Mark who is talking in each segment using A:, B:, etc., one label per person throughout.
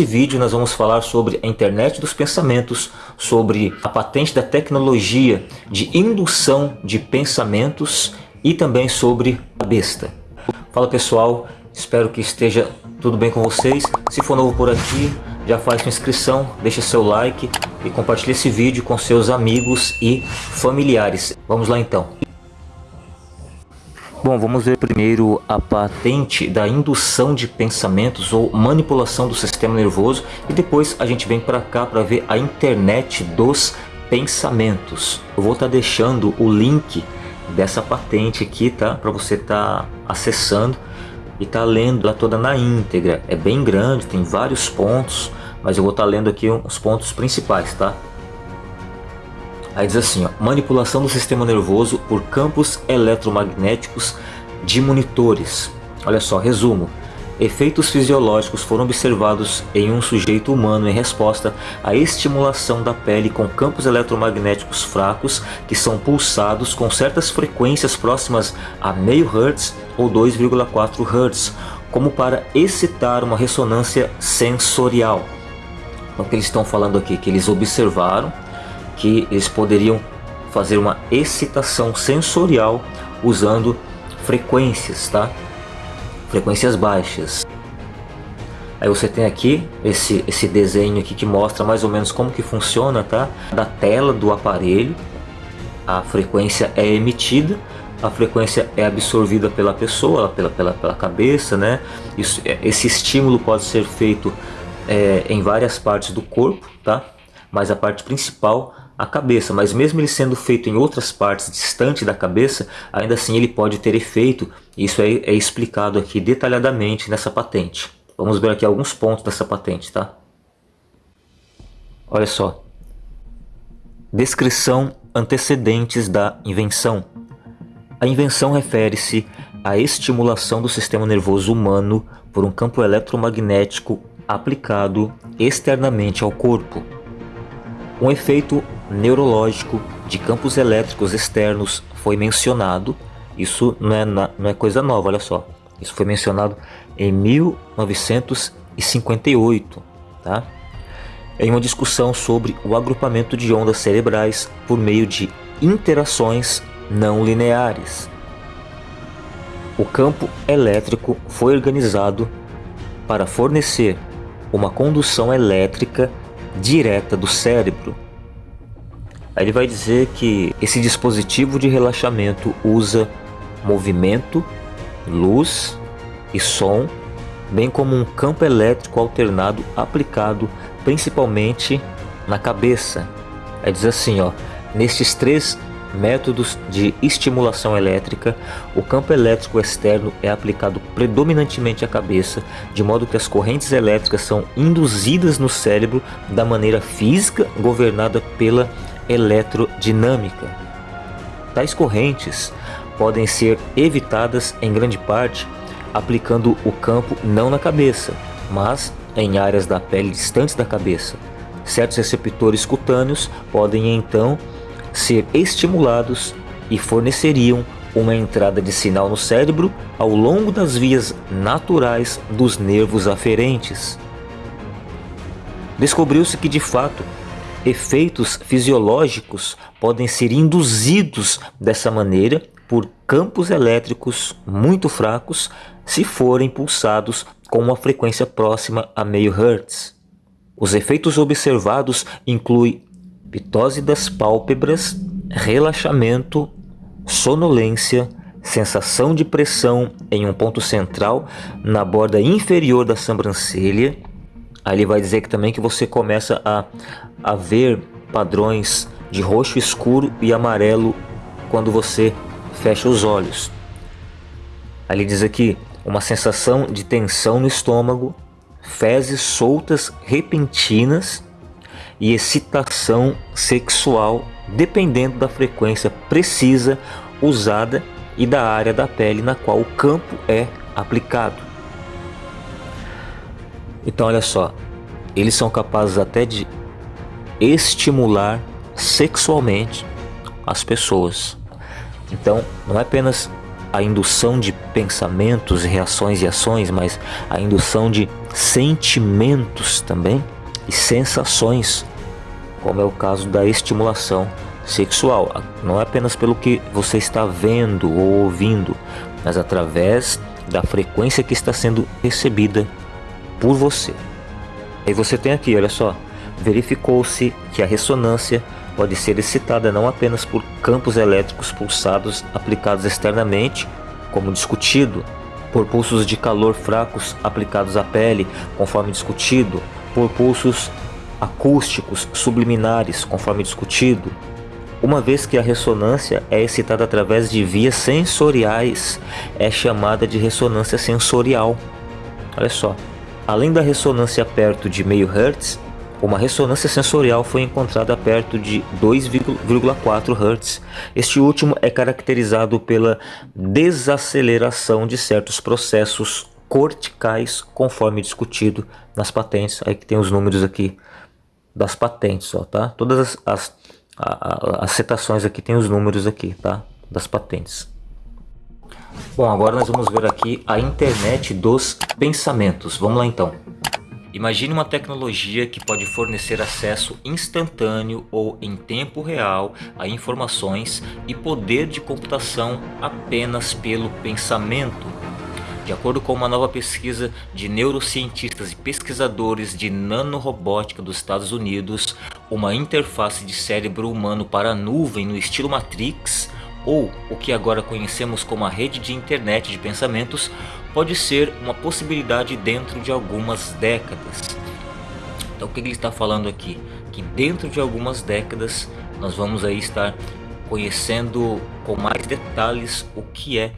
A: Nesse vídeo nós vamos falar sobre a internet dos pensamentos, sobre a patente da tecnologia de indução de pensamentos e também sobre a besta. Fala pessoal, espero que esteja tudo bem com vocês. Se for novo por aqui, já faz sua inscrição, deixa seu like e compartilhe esse vídeo com seus amigos e familiares. Vamos lá então. Bom, vamos ver primeiro a patente da indução de pensamentos ou manipulação do sistema nervoso e depois a gente vem para cá para ver a internet dos pensamentos. Eu vou estar tá deixando o link dessa patente aqui, tá? Para você estar tá acessando e tá lendo ela toda na íntegra. É bem grande, tem vários pontos, mas eu vou estar tá lendo aqui os pontos principais, tá? Aí diz assim, ó, manipulação do sistema nervoso por campos eletromagnéticos de monitores. Olha só, resumo. Efeitos fisiológicos foram observados em um sujeito humano em resposta à estimulação da pele com campos eletromagnéticos fracos que são pulsados com certas frequências próximas a meio Hz ou 2,4 Hz, como para excitar uma ressonância sensorial. Então, o que eles estão falando aqui? Que eles observaram que eles poderiam fazer uma excitação sensorial usando frequências, tá? Frequências baixas. Aí você tem aqui esse, esse desenho aqui que mostra mais ou menos como que funciona, tá? Da tela do aparelho, a frequência é emitida, a frequência é absorvida pela pessoa, pela, pela, pela cabeça, né? Isso, esse estímulo pode ser feito é, em várias partes do corpo, tá? Mas a parte principal a cabeça, mas mesmo ele sendo feito em outras partes distante da cabeça, ainda assim ele pode ter efeito. Isso é, é explicado aqui detalhadamente nessa patente. Vamos ver aqui alguns pontos dessa patente, tá? Olha só. Descrição antecedentes da invenção. A invenção refere-se à estimulação do sistema nervoso humano por um campo eletromagnético aplicado externamente ao corpo. Um efeito neurológico de campos elétricos externos foi mencionado. Isso não é, não é coisa nova, olha só. Isso foi mencionado em 1958, tá? Em uma discussão sobre o agrupamento de ondas cerebrais por meio de interações não lineares. O campo elétrico foi organizado para fornecer uma condução elétrica direta do cérebro Aí ele vai dizer que esse dispositivo de relaxamento usa movimento, luz e som, bem como um campo elétrico alternado aplicado principalmente na cabeça. Aí diz assim, ó, nestes três métodos de estimulação elétrica, o campo elétrico externo é aplicado predominantemente à cabeça, de modo que as correntes elétricas são induzidas no cérebro da maneira física governada pela eletrodinâmica. Tais correntes podem ser evitadas em grande parte aplicando o campo não na cabeça, mas em áreas da pele distantes da cabeça. Certos receptores cutâneos podem então ser estimulados e forneceriam uma entrada de sinal no cérebro ao longo das vias naturais dos nervos aferentes. Descobriu-se que de fato efeitos fisiológicos podem ser induzidos dessa maneira por campos elétricos muito fracos se forem pulsados com uma frequência próxima a meio Hz. Os efeitos observados incluem pitose das pálpebras, relaxamento, sonolência, sensação de pressão em um ponto central na borda inferior da sobrancelha. Aí ele vai dizer que também que você começa a, a ver padrões de roxo escuro e amarelo quando você fecha os olhos. Ali diz aqui uma sensação de tensão no estômago, fezes soltas repentinas e excitação sexual dependendo da frequência precisa usada e da área da pele na qual o campo é aplicado. Então olha só, eles são capazes até de estimular sexualmente as pessoas. Então, não é apenas a indução de pensamentos, reações e ações, mas a indução de sentimentos também e sensações, como é o caso da estimulação sexual. Não é apenas pelo que você está vendo ou ouvindo, mas através da frequência que está sendo recebida por você. E você tem aqui, olha só, verificou-se que a ressonância pode ser excitada não apenas por campos elétricos pulsados aplicados externamente, como discutido, por pulsos de calor fracos aplicados à pele, conforme discutido, por pulsos acústicos subliminares, conforme discutido, uma vez que a ressonância é excitada através de vias sensoriais, é chamada de ressonância sensorial. Olha só, além da ressonância perto de meio Hz, uma ressonância sensorial foi encontrada perto de 2,4 Hz. Este último é caracterizado pela desaceleração de certos processos corticais, conforme discutido nas patentes. Aí que tem os números aqui das patentes, ó, tá? Todas as, as, as citações aqui tem os números aqui, tá? Das patentes. Bom, agora nós vamos ver aqui a internet dos pensamentos. Vamos lá então. Imagine uma tecnologia que pode fornecer acesso instantâneo ou em tempo real a informações e poder de computação apenas pelo pensamento. De acordo com uma nova pesquisa de neurocientistas e pesquisadores de nanorobótica dos Estados Unidos, uma interface de cérebro humano para a nuvem no estilo Matrix ou o que agora conhecemos como a rede de internet de pensamentos, pode ser uma possibilidade dentro de algumas décadas. Então o que ele está falando aqui? Que dentro de algumas décadas nós vamos aí estar conhecendo com mais detalhes o que é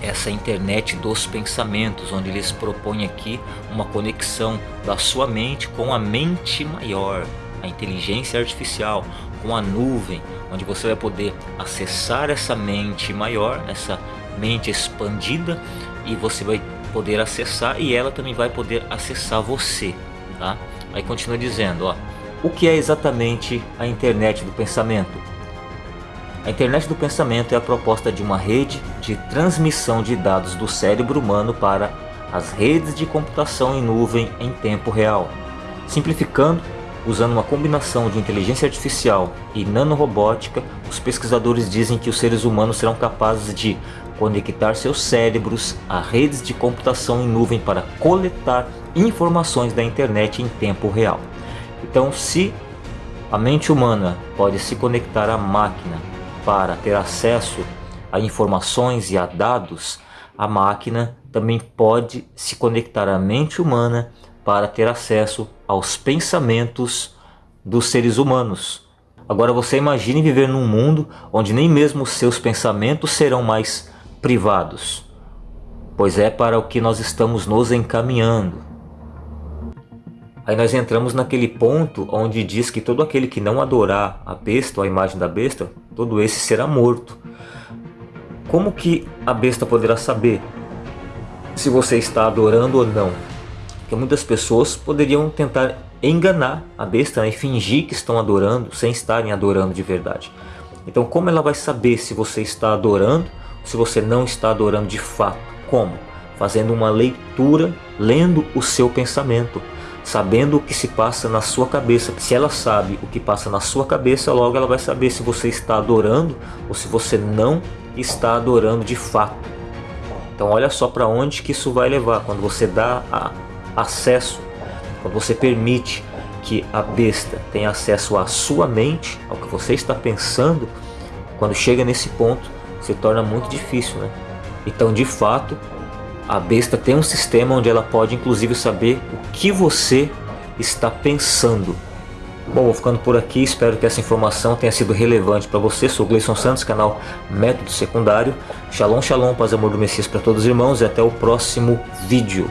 A: essa internet dos pensamentos, onde eles propõem aqui uma conexão da sua mente com a mente maior, a inteligência artificial, com a nuvem, onde você vai poder acessar essa mente maior, essa mente expandida e você vai poder acessar e ela também vai poder acessar você, tá? Aí continua dizendo, ó, o que é exatamente a internet do pensamento? A internet do pensamento é a proposta de uma rede de transmissão de dados do cérebro humano para as redes de computação em nuvem em tempo real. Simplificando, Usando uma combinação de inteligência artificial e nanorobótica, os pesquisadores dizem que os seres humanos serão capazes de conectar seus cérebros a redes de computação em nuvem para coletar informações da internet em tempo real. Então, se a mente humana pode se conectar à máquina para ter acesso a informações e a dados, a máquina também pode se conectar à mente humana para ter acesso aos pensamentos dos seres humanos. Agora você imagine viver num mundo onde nem mesmo os seus pensamentos serão mais privados, pois é para o que nós estamos nos encaminhando. Aí nós entramos naquele ponto onde diz que todo aquele que não adorar a besta ou a imagem da besta, todo esse será morto. Como que a besta poderá saber se você está adorando ou não? Porque muitas pessoas poderiam tentar enganar a besta né, e fingir que estão adorando sem estarem adorando de verdade. Então como ela vai saber se você está adorando ou se você não está adorando de fato? Como? Fazendo uma leitura, lendo o seu pensamento, sabendo o que se passa na sua cabeça. Se ela sabe o que passa na sua cabeça, logo ela vai saber se você está adorando ou se você não está adorando de fato. Então olha só para onde que isso vai levar quando você dá a acesso, quando você permite que a besta tenha acesso à sua mente, ao que você está pensando, quando chega nesse ponto, se torna muito difícil, né? Então, de fato, a besta tem um sistema onde ela pode inclusive saber o que você está pensando. Bom, vou ficando por aqui, espero que essa informação tenha sido relevante para você. Sou Gleison Santos, canal Método Secundário. Shalom, shalom, paz e amor do Messias para todos os irmãos e até o próximo vídeo.